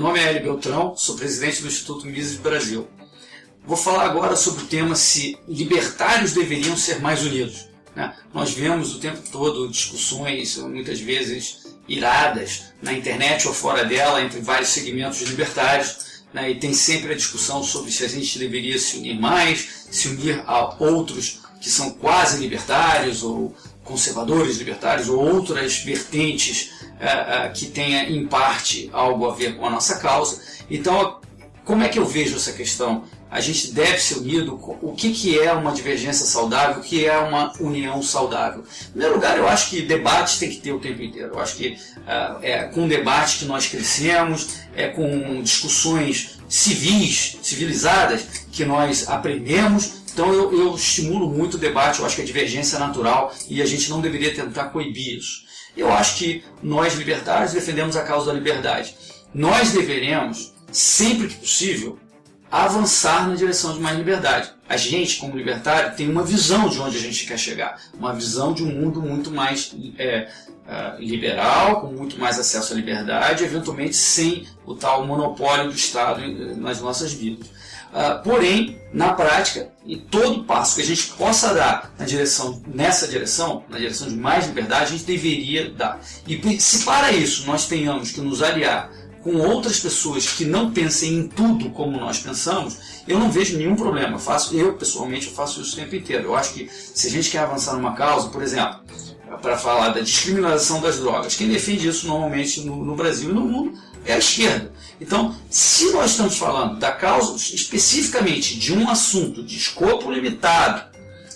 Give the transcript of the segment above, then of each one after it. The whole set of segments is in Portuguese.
nome é Hélio Beltrão, sou presidente do Instituto Mises Brasil. Vou falar agora sobre o tema se libertários deveriam ser mais unidos. Né? Nós vemos o tempo todo discussões, muitas vezes iradas, na internet ou fora dela, entre vários segmentos libertários, né? e tem sempre a discussão sobre se a gente deveria se unir mais, se unir a outros que são quase libertários ou conservadores libertários ou outras vertentes uh, uh, que tenha em parte algo a ver com a nossa causa. Então, como é que eu vejo essa questão? A gente deve ser unido. O que, que é uma divergência saudável? O que é uma união saudável? Em primeiro lugar, eu acho que debates tem que ter o tempo inteiro. Eu acho que uh, é com debate que nós crescemos, é com discussões civis, civilizadas, que nós aprendemos então eu, eu estimulo muito o debate, eu acho que a divergência é natural e a gente não deveria tentar coibir isso. Eu acho que nós libertários defendemos a causa da liberdade. Nós deveremos, sempre que possível, avançar na direção de mais liberdade. A gente, como libertário, tem uma visão de onde a gente quer chegar, uma visão de um mundo muito mais é, uh, liberal, com muito mais acesso à liberdade, eventualmente sem o tal monopólio do Estado nas nossas vidas. Uh, porém, na prática, e todo passo que a gente possa dar na direção, nessa direção, na direção de mais liberdade, a gente deveria dar. E se para isso nós tenhamos que nos aliar com outras pessoas que não pensem em tudo como nós pensamos, eu não vejo nenhum problema. Eu, faço, eu pessoalmente, eu faço isso o tempo inteiro. Eu acho que se a gente quer avançar numa causa, por exemplo, para falar da descriminalização das drogas, quem defende isso normalmente no, no Brasil e no mundo é a esquerda. Então, se nós estamos falando da causa especificamente de um assunto de escopo limitado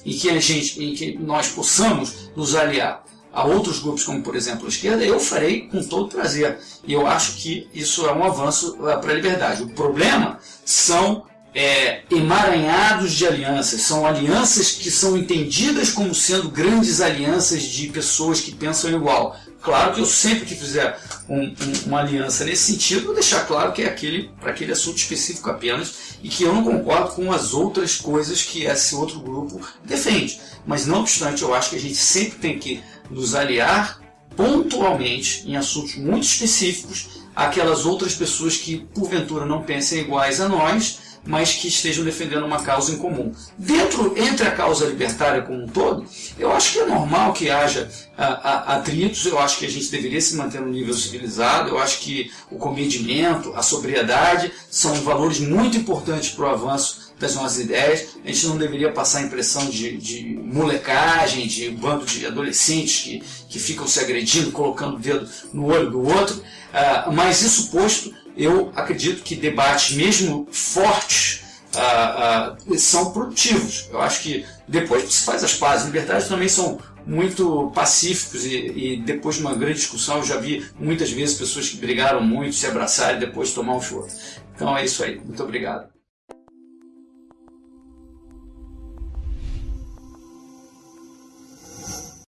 em que a gente, em que nós possamos nos aliar a outros grupos, como por exemplo a esquerda, eu farei com todo prazer. E eu acho que isso é um avanço eh, para a liberdade. O problema são é, emaranhados de alianças, são alianças que são entendidas como sendo grandes alianças de pessoas que pensam igual. Claro que eu sempre que fizer um, um, uma aliança nesse sentido, vou deixar claro que é aquele para aquele assunto específico apenas e que eu não concordo com as outras coisas que esse outro grupo defende. Mas não obstante, eu acho que a gente sempre tem que nos aliar pontualmente em assuntos muito específicos àquelas outras pessoas que porventura não pensem iguais a nós mas que estejam defendendo uma causa em comum. Dentro, entre a causa libertária como um todo, eu acho que é normal que haja a, a, atritos, eu acho que a gente deveria se manter no nível civilizado, eu acho que o comedimento, a sobriedade são valores muito importantes para o avanço das nossas ideias. A gente não deveria passar a impressão de, de molecagem, de um bando de adolescentes que, que ficam se agredindo, colocando o dedo no olho do outro. Uh, mas isso posto, eu acredito que debates, mesmo fortes, ah, ah, são produtivos. Eu acho que depois se faz as pazes. Libertários também são muito pacíficos e, e, depois de uma grande discussão eu já vi muitas vezes pessoas que brigaram muito, se abraçarem e depois tomar um choro. Então é isso aí. Muito obrigado.